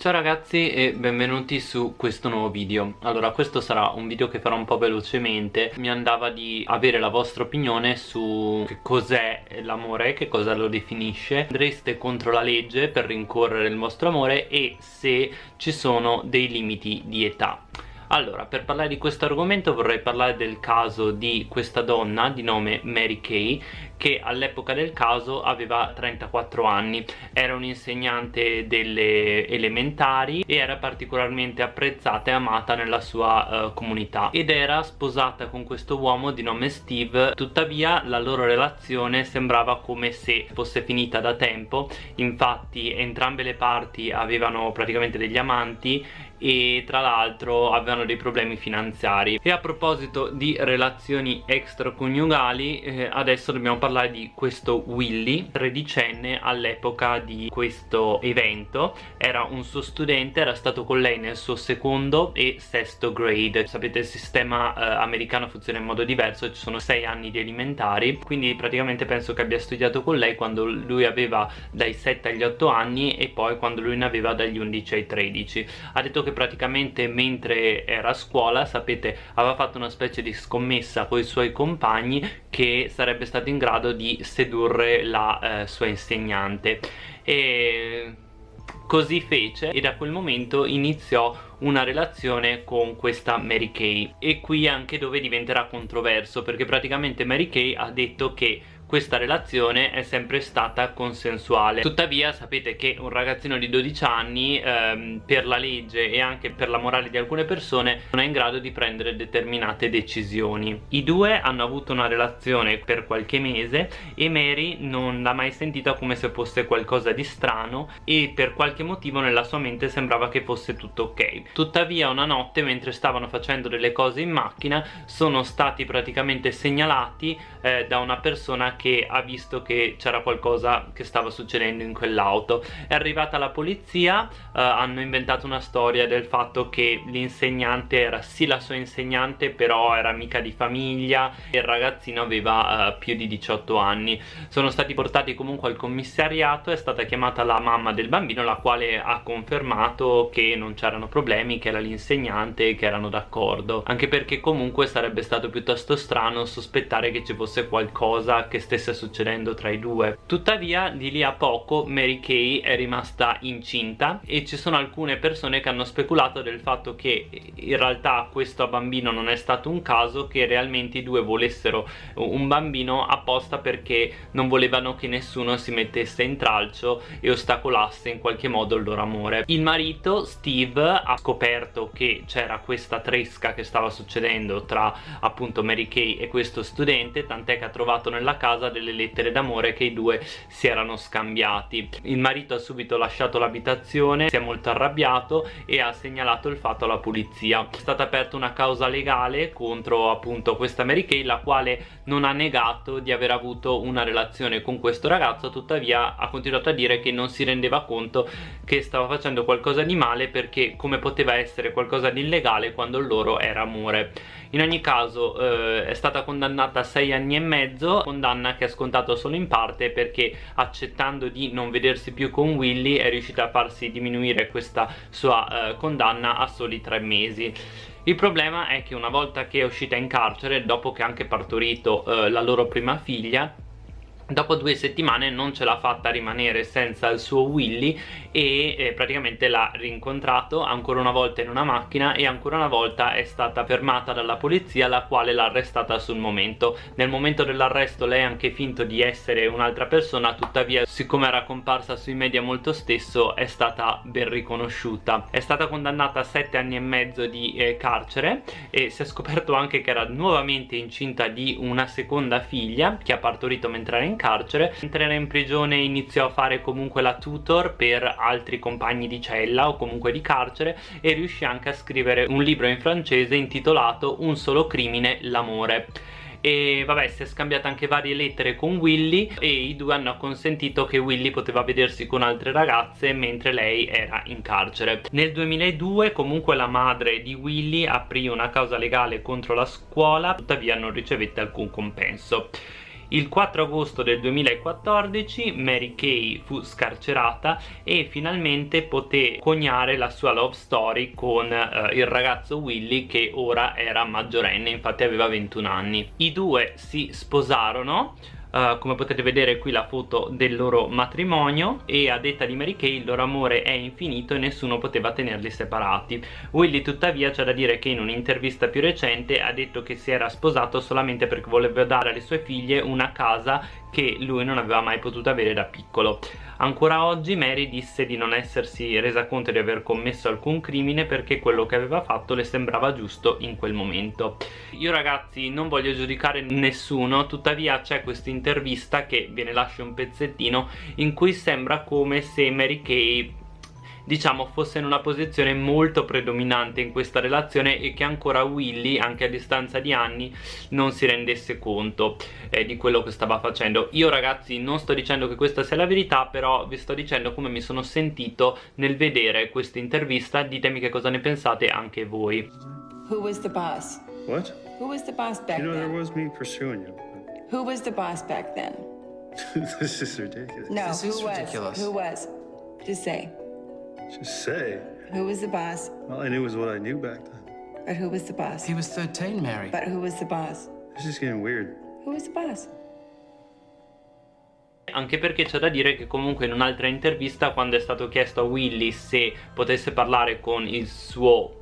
Ciao ragazzi e benvenuti su questo nuovo video. Allora questo sarà un video che farò un po' velocemente. Mi andava di avere la vostra opinione su che cos'è l'amore, che cosa lo definisce. Andreste contro la legge per rincorrere il vostro amore e se ci sono dei limiti di età allora, per parlare di questo argomento vorrei parlare del caso di questa donna di nome Mary Kay che all'epoca del caso aveva 34 anni. Era un'insegnante delle elementari e era particolarmente apprezzata e amata nella sua uh, comunità. Ed era sposata con questo uomo di nome Steve. Tuttavia la loro relazione sembrava come se fosse finita da tempo. Infatti entrambe le parti avevano praticamente degli amanti e tra l'altro avevano dei problemi finanziari. E a proposito di relazioni extraconiugali eh, adesso dobbiamo parlare di questo Willy tredicenne all'epoca di questo evento. Era un suo studente era stato con lei nel suo secondo e sesto grade. Sapete il sistema eh, americano funziona in modo diverso ci sono sei anni di elementari. Quindi praticamente penso che abbia studiato con lei quando lui aveva dai 7 agli 8 anni e poi quando lui ne aveva dagli 11 ai 13 ha detto che praticamente mentre era a scuola sapete aveva fatto una specie di scommessa con i suoi compagni che sarebbe stato in grado di sedurre la eh, sua insegnante. E così fece e da quel momento iniziò una relazione con questa Mary Kay. E qui anche dove diventerà controverso perché praticamente Mary Kay ha detto che questa relazione è sempre stata consensuale. Tuttavia sapete che un ragazzino di 12 anni ehm, per la legge e anche per la morale di alcune persone non è in grado di prendere determinate decisioni. I due hanno avuto una relazione per qualche mese e Mary non l'ha mai sentita come se fosse qualcosa di strano e per qualche motivo nella sua mente sembrava che fosse tutto ok. Tuttavia una notte mentre stavano facendo delle cose in macchina sono stati praticamente segnalati eh, da una persona che ha visto che c'era qualcosa che stava succedendo in quell'auto. È arrivata la polizia eh, hanno inventato una storia del fatto che l'insegnante era sì la sua insegnante però era amica di famiglia e il ragazzino aveva eh, più di 18 anni. Sono stati portati comunque al commissariato è stata chiamata la mamma del bambino la quale ha confermato che non c'erano problemi che era l'insegnante e che erano d'accordo. Anche perché comunque sarebbe stato piuttosto strano sospettare che ci fosse qualcosa che stesse succedendo tra i due. Tuttavia di lì a poco Mary Kay è rimasta incinta e ci sono alcune persone che hanno speculato del fatto che in realtà questo bambino non è stato un caso che realmente i due volessero un bambino apposta perché non volevano che nessuno si mettesse in tralcio e ostacolasse in qualche modo il loro amore. Il marito Steve ha scoperto che c'era questa tresca che stava succedendo tra appunto Mary Kay e questo studente tant'è che ha trovato nella casa delle lettere d'amore che i due si erano scambiati. Il marito ha subito lasciato l'abitazione si è molto arrabbiato e ha segnalato il fatto alla polizia. È stata aperta una causa legale contro appunto questa Mary Kay la quale non ha negato di aver avuto una relazione con questo ragazzo tuttavia ha continuato a dire che non si rendeva conto che stava facendo qualcosa di male perché come poteva essere qualcosa di illegale quando loro era amore. In ogni caso eh, è stata condannata a 6 anni e mezzo condanna che ha scontato solo in parte perché accettando di non vedersi più con Willy è riuscita a farsi diminuire questa sua eh, condanna a soli 3 mesi. Il problema è che una volta che è uscita in carcere dopo che ha anche partorito eh, la loro prima figlia dopo due settimane non ce l'ha fatta rimanere senza il suo Willy e eh, praticamente l'ha rincontrato ancora una volta in una macchina e ancora una volta è stata fermata dalla polizia la quale l'ha arrestata sul momento. Nel momento dell'arresto lei ha anche finto di essere un'altra persona tuttavia siccome era comparsa sui media molto stesso è stata ben riconosciuta. È stata condannata a 7 anni e mezzo di eh, carcere e si è scoperto anche che era nuovamente incinta di una seconda figlia che ha partorito mentre era in carcere. Mentre era in prigione iniziò a fare comunque la tutor per altri compagni di cella o comunque di carcere e riuscì anche a scrivere un libro in francese intitolato Un solo crimine, l'amore e vabbè si è scambiata anche varie lettere con Willy e i due hanno consentito che Willy poteva vedersi con altre ragazze mentre lei era in carcere. Nel 2002 comunque la madre di Willy aprì una causa legale contro la scuola tuttavia non ricevette alcun compenso Il 4 agosto del 2014 Mary Kay fu scarcerata e finalmente poté coniare la sua love story con eh, il ragazzo Willy che ora era maggiorenne, infatti aveva 21 anni. I due si sposarono Uh, come potete vedere qui la foto del loro matrimonio e a detta di Mary Kay il loro amore è infinito e nessuno poteva tenerli separati. Willy tuttavia c'è da dire che in un'intervista più recente ha detto che si era sposato solamente perché voleva dare alle sue figlie una casa che lui non aveva mai potuto avere da piccolo Ancora oggi Mary disse di non essersi resa conto di aver commesso alcun crimine perché quello che aveva fatto le sembrava giusto in quel momento. Io ragazzi non voglio giudicare nessuno, tuttavia c'è questa intervista che ve ne lascio un pezzettino in cui sembra come se Mary Kay diciamo fosse in una posizione molto predominante in questa relazione e che ancora Willy anche a distanza di anni non si rendesse conto eh, di quello che stava facendo io ragazzi non sto dicendo che questa sia la verità però vi sto dicendo come mi sono sentito nel vedere questa intervista ditemi che cosa ne pensate anche voi Who was the boss? What? Who was the boss back You know, there then? was me pursuing you. Who was the boss back then? this is ridiculous. No, This who is was? ridiculous. Who was? Just say. Just say. Who was the boss? All I knew was what I knew back then. But who was the boss? He was 13, Mary. But who was the boss? This is getting weird. Who was the boss? anche perché c'è da dire che comunque in un'altra intervista quando è stato chiesto a Willy se potesse parlare con il suo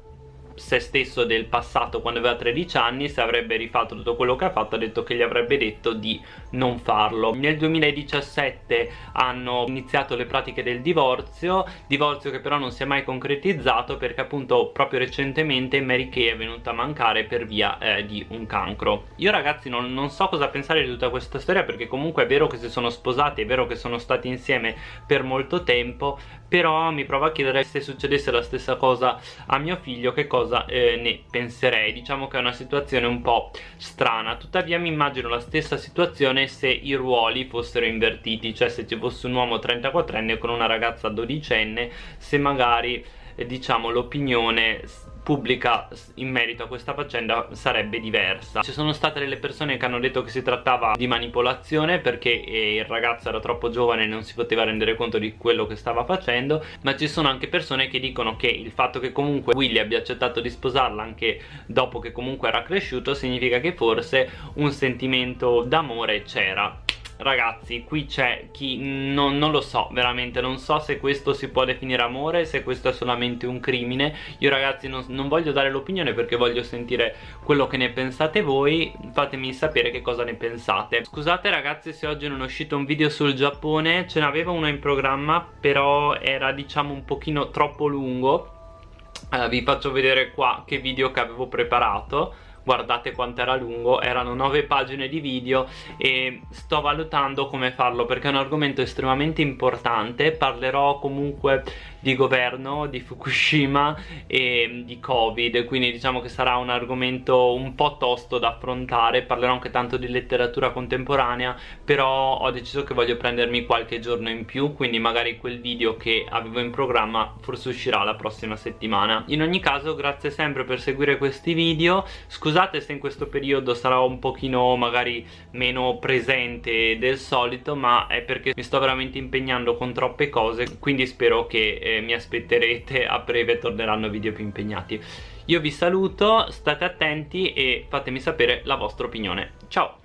se stesso del passato quando aveva 13 anni se avrebbe rifatto tutto quello che ha fatto ha detto che gli avrebbe detto di non farlo. Nel 2017 hanno iniziato le pratiche del divorzio divorzio che però non si è mai concretizzato perché appunto proprio recentemente Mary Kay è venuta a mancare per via eh, di un cancro. Io ragazzi non, non so cosa pensare di tutta questa storia perché comunque è vero che si sono sposati è vero che sono stati insieme per molto tempo però mi provo a chiedere se succedesse la stessa cosa a mio figlio che cosa cosa eh, ne penserei. Diciamo che è una situazione un po' strana. Tuttavia mi immagino la stessa situazione se i ruoli fossero invertiti cioè se ci fosse un uomo 34enne con una ragazza 12enne se magari diciamo l'opinione pubblica in merito a questa faccenda sarebbe diversa. Ci sono state delle persone che hanno detto che si trattava di manipolazione perché eh, il ragazzo era troppo giovane e non si poteva rendere conto di quello che stava facendo ma ci sono anche persone che dicono che il fatto che comunque Willy abbia accettato di sposarla anche dopo che comunque era cresciuto significa che forse un sentimento d'amore c'era ragazzi qui c'è chi non, non, lo so veramente. Non so se questo si può definire amore se questo è solamente un crimine. Io ragazzi non, non voglio dare l'opinione perché voglio sentire quello che ne pensate voi. Fatemi sapere che cosa ne pensate. Scusate ragazzi se oggi non è uscito un video sul Giappone. Ce n'avevo uno in programma però era diciamo un pochino troppo lungo. Uh, vi faccio vedere qua che video che avevo preparato guardate quanto era lungo erano 9 pagine di video e sto valutando come farlo perché è un argomento estremamente importante. Parlerò comunque di governo, di Fukushima e di Covid. Quindi diciamo che sarà un argomento un po' tosto da affrontare. Parlerò anche tanto di letteratura contemporanea però ho deciso che voglio prendermi qualche giorno in più quindi magari quel video che avevo in programma forse uscirà la prossima settimana. In ogni caso grazie sempre per seguire questi video. Scusate se in questo periodo sarò un pochino magari meno presente del solito ma è perché mi sto veramente impegnando con troppe cose quindi spero che eh, mi aspetterete a breve torneranno video più impegnati. Io vi saluto, state attenti e fatemi sapere la vostra opinione. Ciao